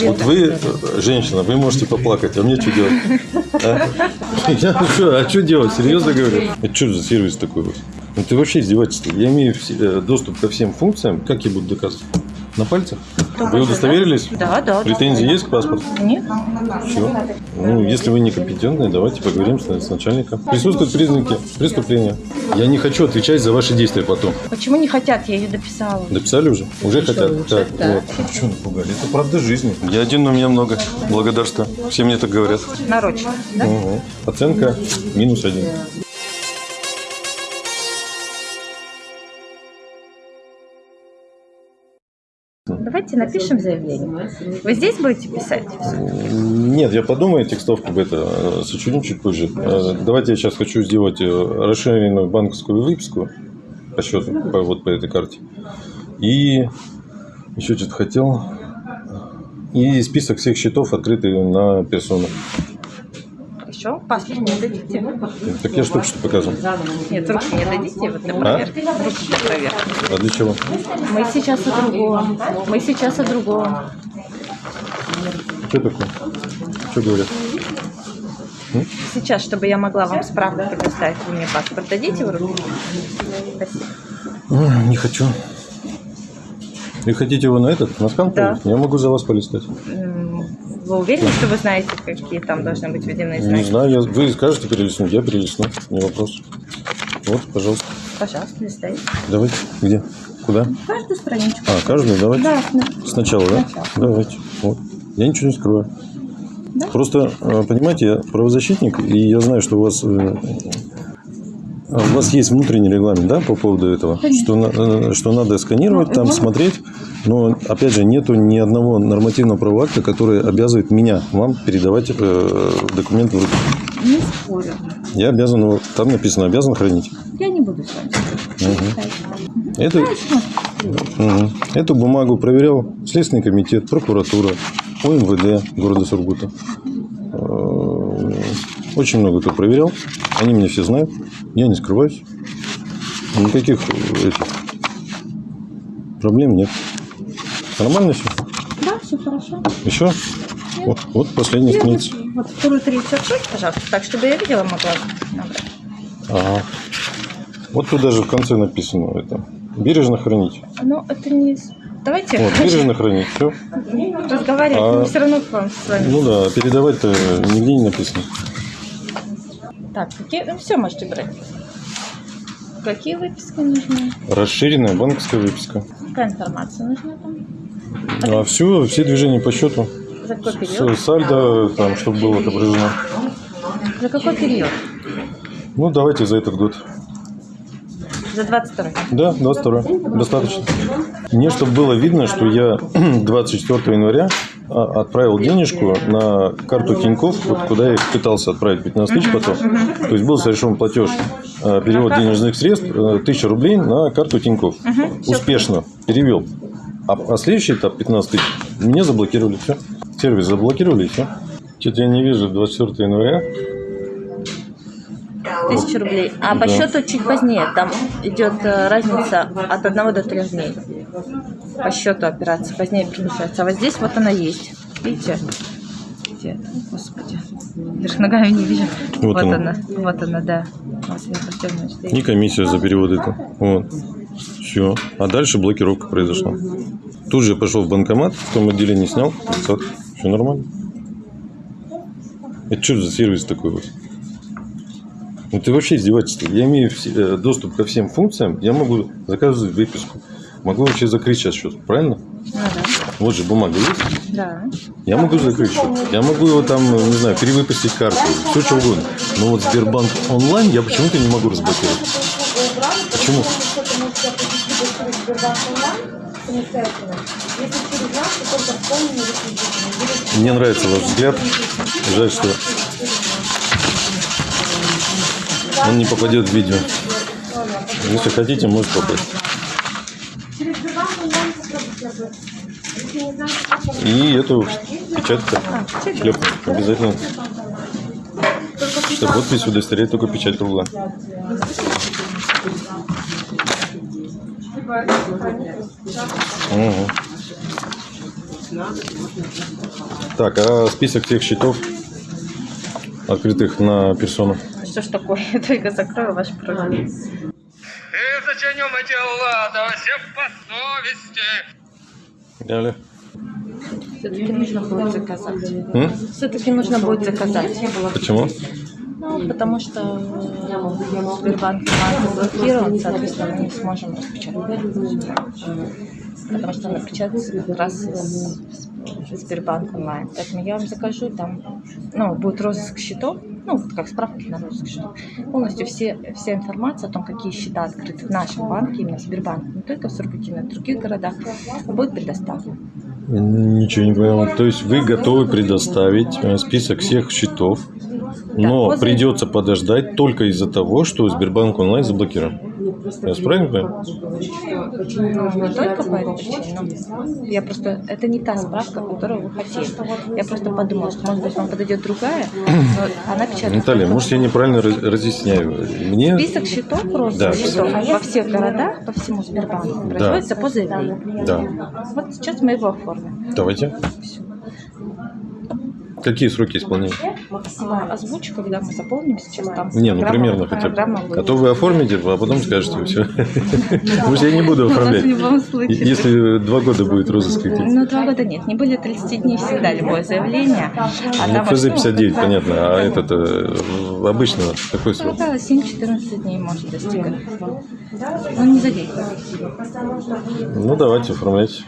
Вот вы, женщина, вы можете поплакать, а мне что делать? А? Я, ну что, а что делать? Серьезно говорю? Это что за сервис такой вот? Это вообще издевательство. Я имею э, доступ ко всем функциям. Как я буду доказывать? На пальцах? Вы удостоверились? Да, да. Претензии есть к паспорту? Нет. Все. Ну, если вы некомпетентны, давайте поговорим с, с начальником. Присутствуют признаки преступления. Я не хочу отвечать за ваши действия потом. Почему не хотят? Я ее дописала. Дописали уже? Уже хотят. лучше, Так, да. вот. Что напугали? Это правда жизни. Я один, но меня много. Благодарствую. Все мне так говорят. Нарочно. Да? Угу. Оценка минус один. Давайте напишем заявление. Вы здесь будете писать? Нет, я подумаю, текстовку это э, сочиню чуть позже. Э, Давайте я сейчас хочу сделать э, расширенную банковскую выписку по счету, по, вот по этой карте. И еще что-то хотел. И список всех счетов, открытых на персону. Еще паспорт не дадите? Так я что что показывал. Нет, руки не дадите вот для проверки. Руки для проверки. А для чего? Мы сейчас о другом. Мы сейчас о другом. Что такое? Что говорят? Сейчас, чтобы я могла вам справку предоставить, вы мне паспорт дадите в руки? Спасибо. Не хочу. Вы хотите его на этот, на скан Да. Я могу за вас полистать. Вы уверены, что вы знаете, какие там должны быть введены знаки? Не знаю, я, вы скажете перелистнуть, я перелистну, не вопрос. Вот, пожалуйста. Пожалуйста, листай. Давайте. Где? Куда? Каждую страничку. А, каждую давайте? Да. Сначала, да? Сначала. Давайте. Вот. Я ничего не скрываю. Да? Просто, э, понимаете, я правозащитник, и я знаю, что у вас э, у вас есть внутренний регламент, да, по поводу этого, что, э, что надо сканировать, там смотреть, но опять же нету ни одного нормативного правового акта, который обязывает меня вам передавать э, документы в руки. Не спорю. Я обязан, его- там написано, обязан хранить. Я не буду с вами спорить. Это, Мгм. Эту бумагу проверял Следственный комитет, прокуратура, ОМВД города Сургута. Э, Очень много кто проверял. Они меня все знают. Я не скрываюсь. Никаких э, этих проблем нет. Нормально все? Да, все хорошо. Еще? Вот, вот последняя страница. Вот вторую, третью откройте, пожалуйста, так, чтобы я видела, могла набрать. Ага. Вот тут даже в конце написано это. Бережно хранить. Ну, это не... Давайте Вот, бережно хранить. Все. разговаривать, А- мы все равно к вам с вами. Ну да, передавать-то нигде не написано. Так, какие... Ну, все можете брать. Какие выписки нужны? Расширенная банковская выписка. Какая информация нужна там? А все, все движения по счету. За какой период? С- Сальдо, там, чтобы было отображено. За какой период? Ну, давайте за этот год. За 22 Да, 22 Достаточно. Мне, чтобы было видно, что я 24 января а, отправил денежку на карту Тинькофф, вот куда я пытался отправить 15 тысяч потом. То есть был совершен платеж, а, перевод денежных средств, э, 1000 рублей на карту Тинькофф. Успешно перевел. А, а следующий этап 15 тысяч мне заблокировали. Все. Сервис заблокировали все. Что-то я не вижу 24 января. тысячи рублей. А по Да. счету чуть позднее. Там идет э, разница от 1 до 3 дней. По счету операция позднее перемещается. А вот здесь вот она есть. Видите? Где это? Господи. Вверх ногами не вижу. Вот Вот, она. она. Вот она, да. И комиссия за перевод это. Вот. Все. А дальше блокировка произошла. Тут же пошел в банкомат, в том отделении снял 500. Все нормально. Это что за сервис такой вот? Ну, Это вообще издевательство. Я имею э, доступ ко всем функциям, я могу заказывать выписку. Могу вообще закрыть сейчас счет, правильно? Ну да. Вот же бумага есть. Да. Я могу закрыть счет. Я могу его там, не знаю, перевыпустить карту, все что угодно. Но вот Сбербанк онлайн я почему-то не могу разблокировать. Почему? Мне нравится ваш взгляд. Жаль, что он не попадет в видео. Если хотите, может попасть. И эту печать-то шлепнуть обязательно. Что подпись удостоверяет только печать кругла. Мгм. Так, а список тех счетов, открытых на персону? Что ж такое? Я только закрою ваш профиль. И зачиним эти лада, все по совести. Далее. Все-таки нужно будет заказать. Все-таки нужно будет заказать. Почему? Ну, потому что э, Сбербанк онлайн заблокирован, соответственно, мы не сможем распечатать. Потому что он напечатается как раз из Сбербанк онлайн. Поэтому я вам закажу там, ну, будет розыск счетов, ну, как справки на розыск счетов. Полностью все, вся информация о том, какие счета открыты в нашем банке, именно в Сбербанке, не только в Сургуте, но и в других городах, будет предоставлена. Ничего не понял. То есть вы готовы предоставить э, список всех счетов, но возле- придется подождать только из-за того, что Сбербанк онлайн заблокирован. Я правильно понимаю? Ну, я просто... Это не та справка, которую вы хотели. Я просто подумала, что, может быть, вам подойдет другая, но она печатается. Наталья, может, я неправильно раз- разъясняю. Мне... Список счетов просто Да. счетов во всех городах, по всему Сбербанку, производится по заявлению. Да. Вот сейчас мы его оформим. Давайте. Всё. Какие сроки исполнения? Озвучу, когда мы заполним сейчас там. Не, ну примерно хотя бы. А то вы оформите, а потом скажете все. Потому что я не буду оформлять. Если два года будет розыск. Ну, два года нет. Не более 30 дней всегда любое заявление. А Ну, там ФЗ ну, 59, понятно, а этот э, обычно какой срок? Около 7-14 дней может достигать. Ну, не за день. Ну, давайте, оформляйте.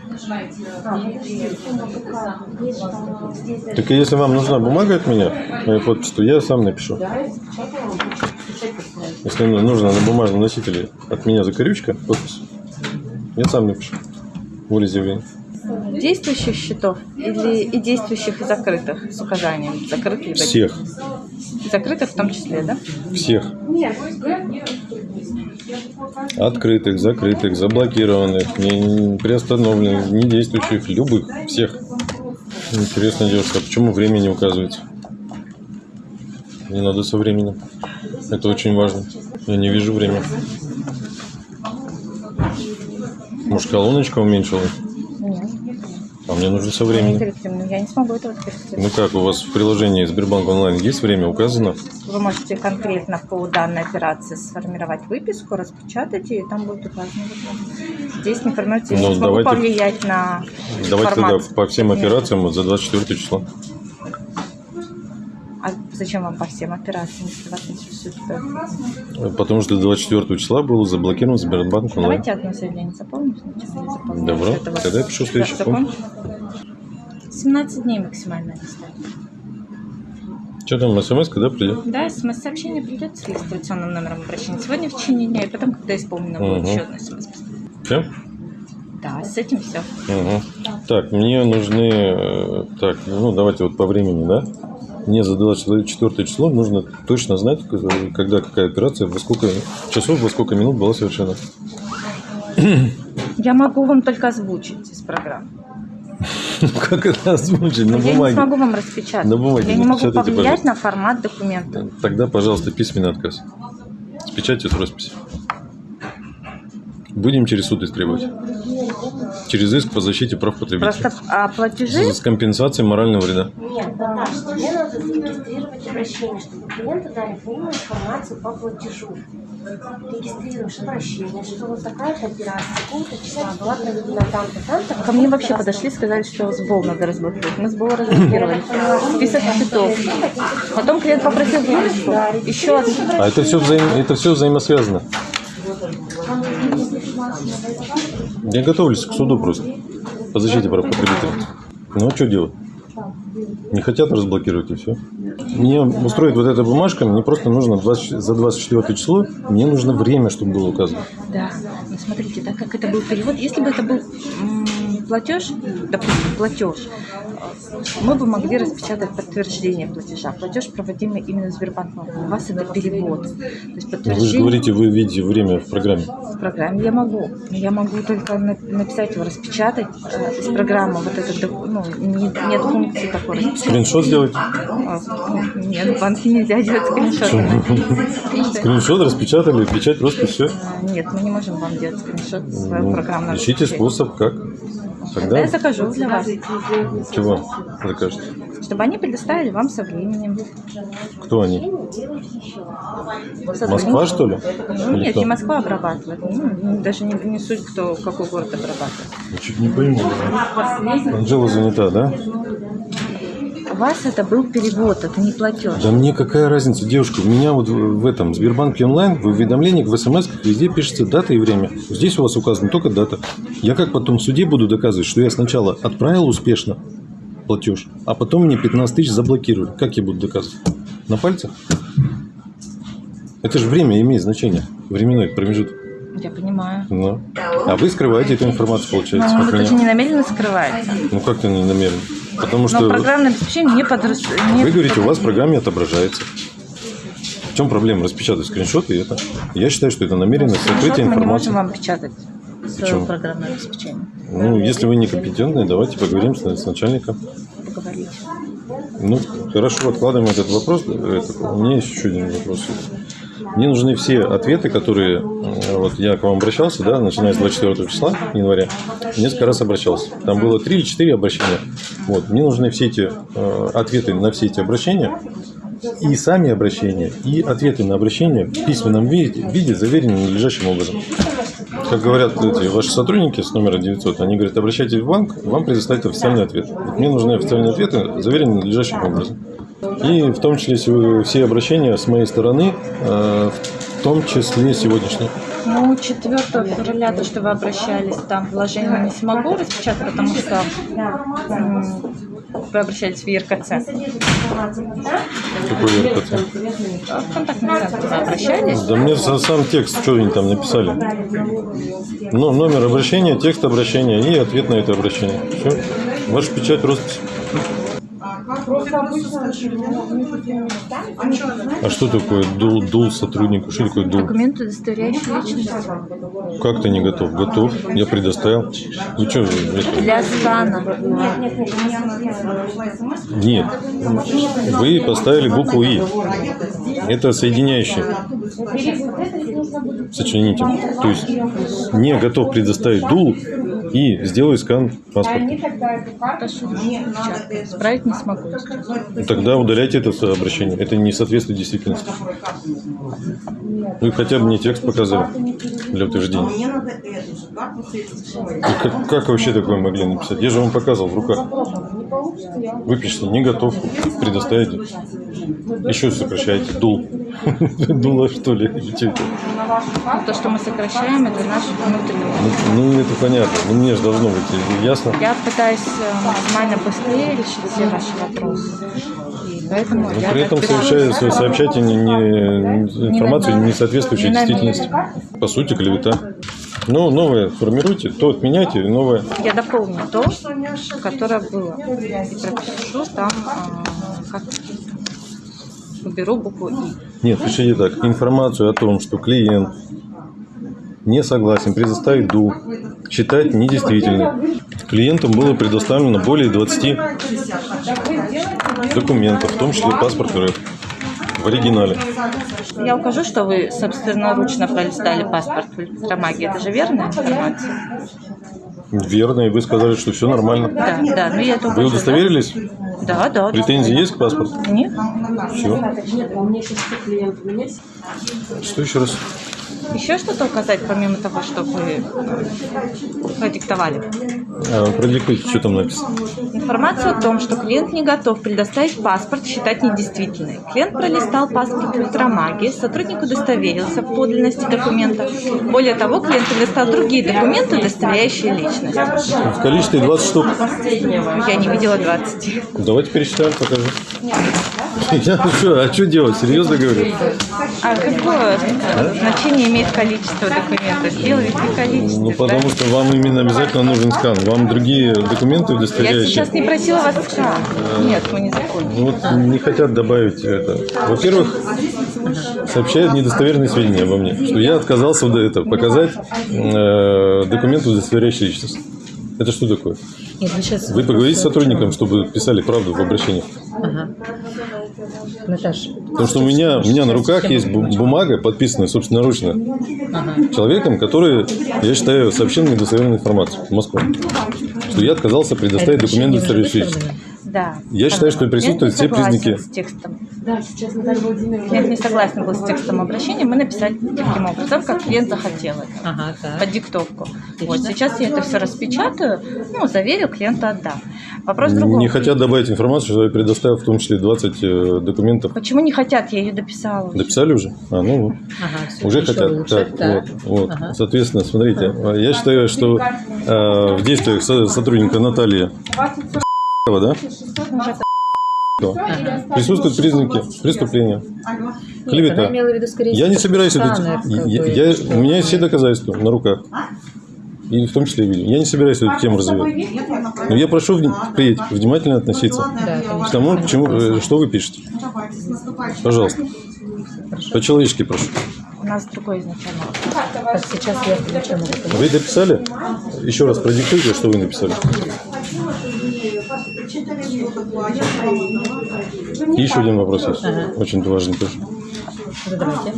Так если вам нужна бумага от меня, моя подпись, то я сам напишу. Если ну- нужно на бумажном носителе от меня закорючка, подпись, я сам напишу. Волеизъявление. Действующих счетов или и действующих и закрытых с указанием закрытых Всех. закрытых в том числе, да? Всех. Открытых, закрытых, заблокированных, не, приостановленных, не действующих, любых, всех. Интересно, девушка, почему время не указывается? Не надо со временем. Это очень важно. Я не вижу время. Может, колоночка уменьшилась? А мне нужно со Мария временем. Викторовна, я не смогу этого скорректировать. Ну как, у вас в приложении Сбербанк онлайн есть время указано? Вы можете конкретно по данной операции сформировать выписку, распечатать ее, и там будет указано. Здесь не формируется, я Ну, не смогу давайте- повлиять на Давайте тогда по всем операциям вот за 24 число. Зачем вам по всем операциям, если вас интересует? что? Потому что до 24 числа был заблокирован Сбербанк. Давайте одно заявление заполним. Добро. Тогда я пишу следующий пункт. закончу. 17 дней максимально листать. Что там, смс да, придет? Да, смс-сообщение придет с регистрационным номером обращения сегодня в течение дня, и потом, когда исполнено будет Мгм. еще одно смс. Все? Да, с этим все. Так, мне нужны... э, Так, ну давайте вот по времени, да? Мне за 24 число нужно точно знать, когда какая операция, во сколько часов, во сколько минут была совершена. Я могу вам только озвучить из программы. Как это озвучить на я не бумаге? смогу вам распечатать. На бумаге я не могу повлиять на формат документа. Тогда, пожалуйста, письменный отказ. С печатью, с росписью. Будем через суд истребовать. Через иск по защите прав потребителей. Просто а платежи С компенсацией морального вреда. Нет, Наташ, тебе надо зарегистрировать обращение, чтобы клиенты дали полную информацию по платежу. Регистрируешь обращение, что вот такая-то операция, такого-то числа была проведена там-то, там-то. ко мне вообще подошли, сказали, что СБО надо разблокировать. Мы СБО разблокировали. Список счетов. Потом клиент попросил выписку. Еще одну. А это все, это все взаимосвязано. Я готовлюсь к суду просто. По защите прав потребителей. Ну, а что делать? Не хотят разблокировать и все. Мне устроит вот эта бумажка, мне просто нужно 20 за 24 число, мне нужно время, чтобы было указано. Да, но смотрите, так как это был перевод, если бы это был платеж, допустим, платеж, мы бы могли распечатать подтверждение платежа. Платеж проводимый именно Сбербанком. У вас это перевод. То есть Ну, Вы же подтверждение говорите, вы видите время в программе. в программе я могу. Но Я могу только на- написать его, распечатать э, из программы. Вот это, док- ну, не- нет функции такой. распечатать. Скриншот сделать? А, Нет, в банке нельзя делать скриншоты. Скриншот распечатали, печать, роспись, все. А, Нет, мы не можем вам делать скриншот своего программного Ну, ищите обеспечения. способ, как. Да, Тогда я закажу для вас, чего закажете? чтобы они предоставили вам со временем. Кто они? Сотрудники. Москва, что ли? Ну, нет, кто? не Москва обрабатывает. Ну, даже не, не суть, кто какой город обрабатывает. Я чуть не пойму. Анжела занята, да? У вас это был перевод, это не платеж. Да мне какая разница, девушка, у меня вот в этом Сбербанке онлайн в уведомлениях, в смс везде пишется дата и время. Здесь у вас указана только дата. Я как потом в суде буду доказывать, что я сначала отправил успешно платеж, а потом мне 15 тысяч заблокировали. Как я буду доказывать? На пальцах? Это же время имеет значение, временной промежуток. Я понимаю. Ну. А вы скрываете эту информацию, получается, от это же не намеренно скрывается. Ну как-то не намеренно. Потому Но что программное обеспечение не не вы говорите, у вас в программе отображается. В чем проблема распечатать скриншот и это? Я считаю, что это намеренное Скриншот сокрытие мы не можем информации. вам печатать Почему? программное обеспечение. Ну, если вы некомпетентны, давайте поговорим с, с начальником. Поговорить. Ну, хорошо, откладываем этот вопрос. Этот. У меня есть еще один вопрос. Мне нужны все ответы, которые... э, Вот я к вам обращался, да, начиная с 24 числа января. Несколько раз обращался. Там было 3 или 4 обращения. Вот. Мне нужны все эти э, ответы на все эти обращения. И сами обращения, и ответы на обращения в письменном виде, виде заверены надлежащим образом. Как говорят эти ваши сотрудники с номера 900, они говорят, обращайтесь в банк, вам предоставят официальный ответ. Вот мне нужны официальные ответы, заверенные надлежащим образом. И в том числе се- все обращения с моей стороны, э, в том числе сегодняшние. Ну, 4 февраля, то, что вы обращались, там вложение не смогу распечатать, потому что вы обращались в ЕРКЦ. Какой РКЦ? А В контактный центр вы обращались. Да мне сам текст, что они там написали. Ну, номер обращения, текст обращения и ответ на это обращение. Все. Ваша печать, роспись. А что такое дул, дул сотруднику? Что такое дул? Документы, удостоверяющие личность. Как ты не готов? Готов. Я предоставил. Вы что? Для скана. Нет. Вы поставили букву И. Это соединяющий. Сочините. То есть не готов предоставить дул и сделай скан паспорта. Справить не смогу. естественно. Тогда удаляйте это обращение. Это не соответствует действительности. Вы хотя бы мне текст показали для утверждения. И как, как вообще такое могли написать? Я же вам показывал в руках. Выпишите, не готов, предоставите. Еще сокращаете. Дул. Дула, что ли? То, что мы сокращаем, это наш внутренний. Ну, это понятно. Ну, мне же должно быть ясно. Я пытаюсь э, максимально быстрее решить все ваши вопросы. Поэтому Но при этом пишу. сообщайте не, не- информацию, не соответствующую действительности. По сути, клевета. Ну, новое формируйте, то отменяйте, новое. Я дополню то, которое было. И пропишу там, а, как уберу букву И. Нет, пишите так. Информацию о том, что клиент не согласен предоставить ду, считать недействительной. Клиентам было предоставлено более 20 документов, в том числе паспорт РФ в оригинале. Я укажу, что вы собственноручно пролистали паспорт в электромагии. Это же верная информация? Верно, и вы сказали, что все нормально. Да, да. Ну, я это Вы удостоверились? Да, да. да. Претензии есть к паспорту? Нет. Все. Что еще раз? Еще что-то указать, помимо того, что вы э, продиктовали? А, продиктуйте, что там написано. Информацию о том, что клиент не готов предоставить паспорт, считать недействительной. Клиент пролистал паспорт в электромагии, сотрудник удостоверился в подлинности документа. Более того, клиент предоставил другие документы, удостоверяющие личность. В количестве 20 штук. Я не видела 20. Давайте пересчитаем, покажу. Я, ну что, а что делать? Серьезно говорю? А какое значение имеет количество документов? Делайте количество. Ну, потому что вам именно обязательно нужен скан. Вам другие документы Я удостоверяющие? сейчас не просила вас экран. Нет, мы не закончили. Вот не хотят добавить это. Во-первых, сообщают недостоверные сведения обо мне, что я отказался до этого показать э, документы, удостоверяющие личность. Это что такое? Нет, вы сейчас... Вы поговорите с сотрудником, чтобы писали правду в обращении. Ага. Наташа. Потому что у меня, у меня на руках есть бу- бумага, подписанная собственноручно человеком, который, я считаю, сообщил недостоверную информацию в Москву. Что я отказался предоставить документы, удостоверяющие. Да. Я считаю, что присутствуют все Клиент не признаки. согласен с текстом. Клиент не согласен был с текстом обращения, мы написали таким образом, как клиент захотел это. Ага, так. под диктовку. Вот сейчас я это все распечатаю, ну, заверю, клиенту отдам. Вопрос в другом. Не хотят добавить информацию, что я предоставил в том числе 20 э, документов. Почему не хотят? Я ее дописала. уже. Дописали уже? А, ну вот. Ага, Уже хотят. лучше. Так, Так. вот, вот. Ага. Соответственно, смотрите, я считаю, что э, в действиях со- сотрудника Натальи да, присутствуют признаки преступления. Клевета. она имела в виду скорее Я не собираюсь это... я- у меня есть все доказательства на руках. И в том числе и видео. Я не собираюсь эту тему развивать. Но я прошу впредь внимательно относиться Да, к тому, к чему, э, что вы пишете. Пожалуйста. По-человечески прошу. У нас другой изначально. Сейчас я сказать. Вы дописали? Еще раз продиктуйте, что вы написали. Еще один вопрос есть. Ага. Очень важный тоже. Задавайте.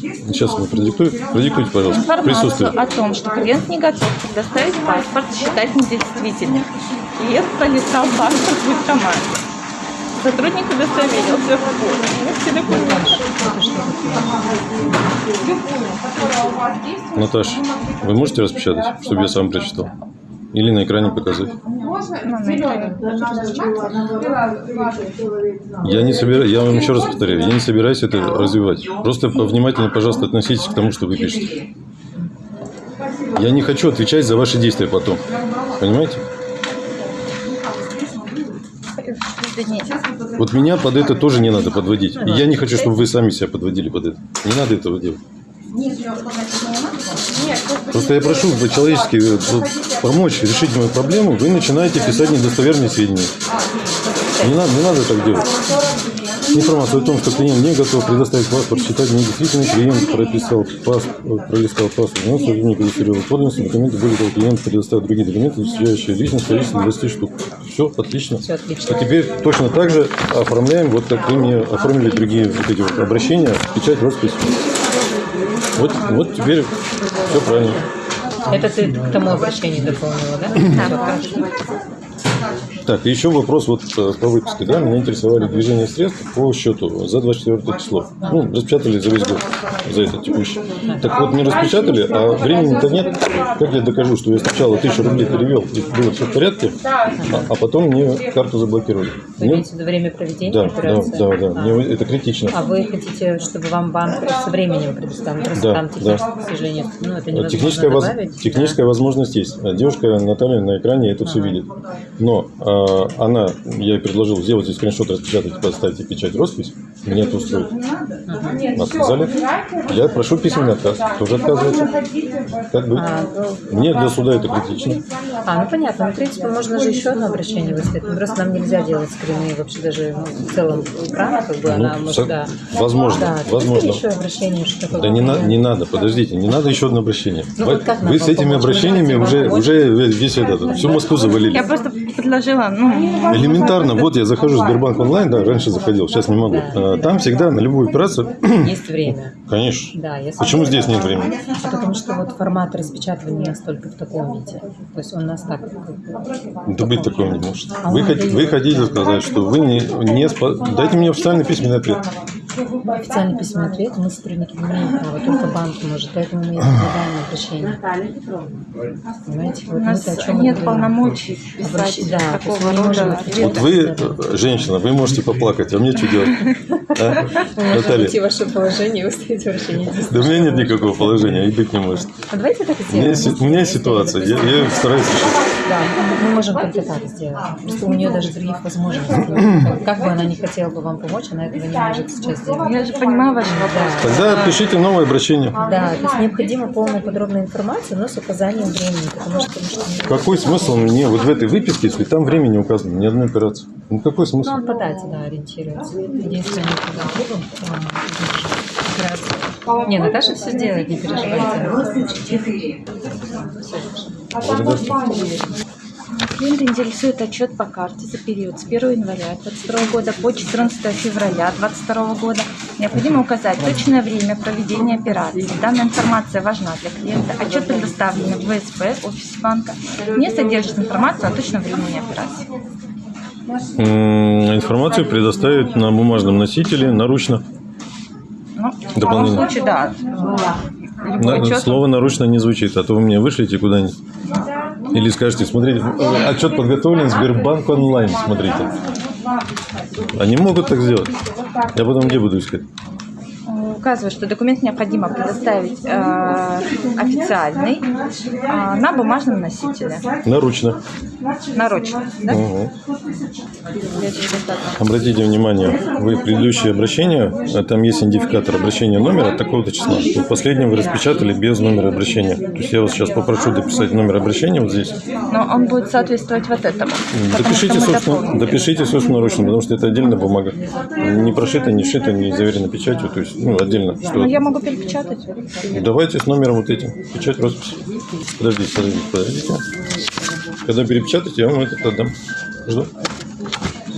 Сейчас вы продиктуйте. Продиктуйте, пожалуйста. Информацию о том, что клиент не готов предоставить паспорт, считать недействительным. Клиент пролистал паспорт в автомате. Сотрудник удостоверился в форме. Все документы. Наташ, вы можете распечатать, чтобы я сам прочитал? Или на экране показать? Ну, экране. Я не собираюсь, я вам еще раз повторяю, я не собираюсь это развивать. Просто внимательно, пожалуйста, относитесь к тому, что вы пишете. Я не хочу отвечать за ваши действия потом. Понимаете? Вот меня под это тоже не надо подводить. И я не хочу, чтобы вы сами себя подводили под это. Не надо этого делать. Просто я прошу по-человечески э, помочь решить мою проблему. Вы начинаете писать недостоверные сведения. Не надо, не надо так делать. Информацию о том, что клиент не готов предоставить паспорт, считать недействительным, клиент прописал паспорт, пролистал паспорт, но сотрудник удостоверил подлинность, документы были, того, клиент предоставил другие документы, удостоверяющие личность, количество 20 штук. Все, отлично. Все отлично. А теперь точно так же оформляем, вот как вы мне оформили другие вот эти вот обращения, печать, роспись. Вот, вот теперь все правильно. Это ты к тому обращению дополнила, да? Хорошо. Так, еще вопрос вот э, по выписке. Да? Меня интересовали движения средств по счету за 24 число. Ну, распечатали за весь год, за это текущий. Так вот, не распечатали, а времени-то нет. Как я докажу, что я сначала тысячу рублей перевел, и было все в порядке, а, а потом мне карту заблокировали. Вы Мне- имеете в виду время проведения да, да, операции? да, да, мне это критично. А вы хотите, чтобы вам банк со временем предоставил? Просто Да, там да. к сожалению, ну, это невозможно Техническая, воз- добавить. техническая возможность есть. А Девушка Наталья на экране это все видит. Но а, она, я ей предложил сделать здесь скриншот, распечатать, поставить печать, роспись. Меня это устроит. Отказали. Я прошу письменный отказ. Тоже отказывается. Как быть? А, ну, Мне для суда это критично. А, ну понятно. Ну, в принципе, можно же еще одно обращение выставить. Ну, Просто нам нельзя делать скрины вообще даже ну, в целом экрана, как бы она Ну, может, со- да. возможно, Да, возможно. еще обращение, что. Да не, на- не надо, подождите, не надо еще одно обращение. Ну, вы вот как нам вы с этими обращениями уже, уже весь этот, всю Москву завалили. Я просто предложила, ну, Элементарно, вот я захожу в Сбербанк онлайн, да, раньше заходил, сейчас не могу. А, Там всегда на любую операцию, Есть время. конечно. Да, если... Почему здесь нет времени? А потому что вот формат распечатывания у нас только в таком виде. То есть он у нас так... Да быть такого не может. А Вы, хот- вы хотите сказать, что вы не, не спо- Дайте мне официальный письменный ответ. Официальный письменный ответ мы, сотрудники, не имеем права, только банк может, поэтому мы предлагаем обращение. Понимаете? Вот у нас о чем нет полномочий писать Обращ- да, такого не рода отвечать. Вот вы, женщина, вы можете поплакать, а мне что делать? А? Наталья, ваше положение и выставить обращение. да у меня нет никакого положения, и быть не может. А давайте так и У меня, сделаем. есть- у меня ситуация, я, я стараюсь решить. Да, мы можем только так сделать. Просто у нее даже других возможностей. Как бы она не хотела бы вам помочь, она этого не может сейчас сделать. Я же понимаю ваш вопрос. Тогда пишите новое обращение. Да, то есть необходима полная подробная информация, но с указанием времени, потому что, Какой смысл мне вот в этой выписке, если там время не указано, ни одной операции? Ну какой смысл? ну, он по дате, да, ориентируется. Единственное, когда операция. Не, Наташа все сделает, не переживайте. Клиент интересует отчет по карте за период с 1 января 2022 года по 14 февраля 2022 года. Необходимо указать точное время проведения операции. Данная информация важна для клиента. Отчет предоставлен в ВСП, офисе банка. Не содержит информацию о точном времени операции. Информацию предоставить на бумажном носителе наручно. Ну, в любом случае, да. На- отчет Слово наручно не звучит, а то вы меня вышлите куда-нибудь. Или скажете, смотрите, отчет подготовлен, Сбербанк онлайн, смотрите. Они могут так сделать. Я потом где буду искать? Указывает, что документ необходимо предоставить э, официальный э, на бумажном носителе. Наручно. Нарочно. Да? Угу. Обратите внимание, вы предыдущее обращение, а там есть идентификатор обращения номера от такого-то числа. Вот последнее вы распечатали без номера обращения. То есть я вас сейчас попрошу дописать номер обращения вот здесь. Но он будет соответствовать вот этому. Допишите, собственно, допишите собственноручно, потому что это отдельная бумага. Не прошита, не шита, не заверена печатью, то есть, ну, отдельно. Что Ну, я могу перепечатать. Давайте с номером вот этим. Печать, роспись. Подождите, подождите, подождите. Когда перепечатаете, я вам этот отдам. Жду.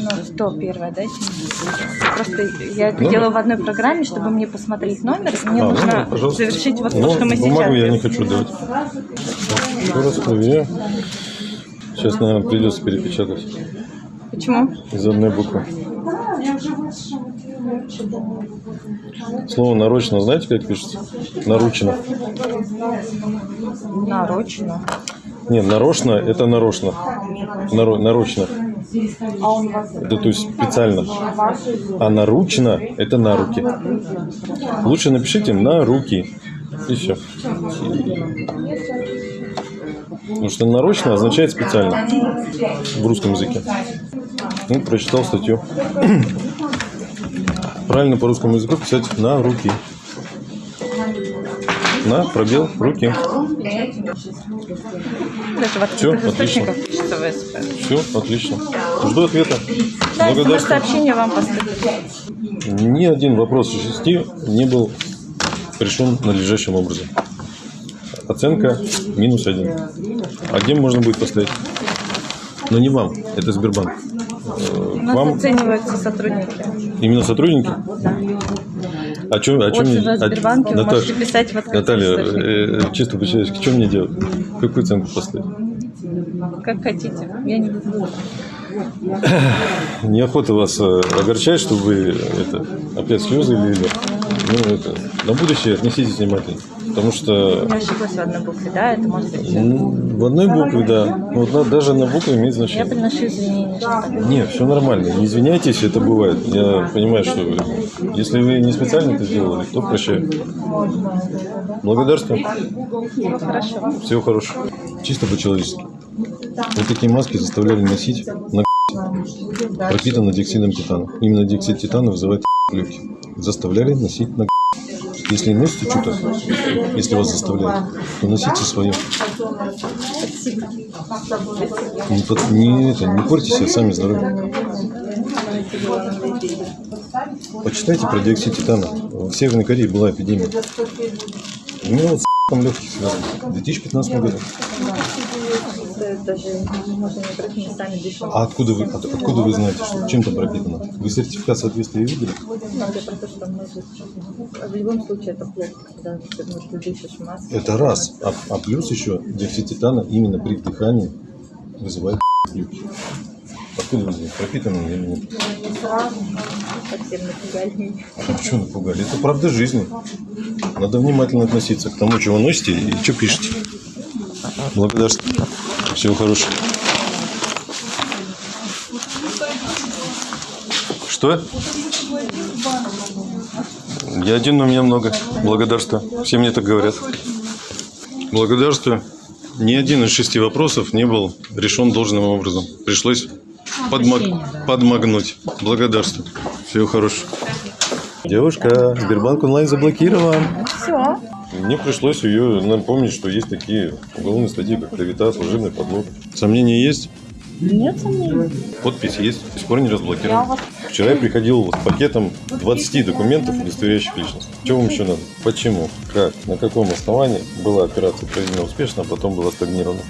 Ну, 101 дайте мне. Просто я это Номер? делаю в одной программе, чтобы мне посмотреть номер. Мне А, нужно номер, пожалуйста. завершить вот то, Ну, что мы сейчас бумагу я не хочу давать. Еще раз проверяю. Сейчас, наверное, придется перепечатать Почему? из одной буквы. Слово нарочно, знаете, как пишется? Наручно. Нарочно. Не, нарочно – это нарочно. Наро- нарочно. Это то есть специально. А наручно – это на руки. Лучше напишите на руки. И все. Потому что нарочно означает специально в русском языке. Ну, прочитал статью. Правильно по русскому языку писать на руки. На пробел руки. Даже в Всё, открытых источниках пишется ВСП. Все, отлично. Жду ответа. Да, Благодарствую. сообщение вам поступит. Ни один вопрос из шести не был решен надлежащим образом. Оценка минус один. А где можно будет поставить? Но не вам, это Сбербанк. Э, У нас вам оцениваются сотрудники. именно сотрудники? О чем, о чем Отзывы о Сбербанке вы Наташ, можете писать в Наталья, источниках. э, чисто по-человечески, что мне делать? Какую оценку поставить? Как хотите. Я не буду. Неохота вас э, огорчать, чтобы вы это, опять слезы лили. Ну, это, на будущее отнеситесь внимательно. Потому что Я ошиблась в одной букве, да? Это может быть... в одной букве, да. Ну, Вот даже на букве имеет Я значение. приношу извинения. Нет, все нормально. Не извиняйтесь, это бывает. Я понимаю, что если вы не специально это сделали, то прощаю. Благодарствую. Хорошо. Всего хорошего. Чисто по-человечески. Вот такие маски заставляли носить на пропитано диоксидом титана. Именно диоксид титана вызывает легкие. Заставляли носить на Если носите что-то, если вас заставляют, то носите свое. Не, под- не, это, не портите себе сами здоровье. Почитайте про диоксид титана. В Северной Корее была эпидемия. У меня вот с легких связано. В 2015 году. Даже можно не брать, мы сами дышим. А откуда вы, от- откуда вы знаете, что чем там пропитано? Вы сертификат соответствия видели? Надо про то, что мы же- В любом случае это плохо, когда ну, ты дышишь маской. Это раз. А, а плюс еще диоксид титана именно при вдыхании вызывает легкие. Откуда вы знаете, пропитано или нет? Совсем напугали. А что напугали? Это правда жизни. Надо внимательно относиться к тому, вы носите и что пишете. Благодарствую. Всего хорошего. Что? Я один, но у меня много. Благодарствую. Все мне так говорят. Благодарствую. Ни один из шести вопросов не был решен должным образом. Пришлось подмаг- подмагнуть. Благодарствую. Всего хорошего. Девушка, Сбербанк онлайн заблокирован. Мне пришлось ее напомнить, что есть такие уголовные статьи, как клевета, служебный подлог. Сомнения есть? Нет сомнений. Подпись есть, до сих пор не разблокирован. вот Вчера я приходил с пакетом 20 документов, удостоверяющих личность. Что вам еще надо? Почему? Как? На каком основании была операция проведена успешно, а потом была стагнирована?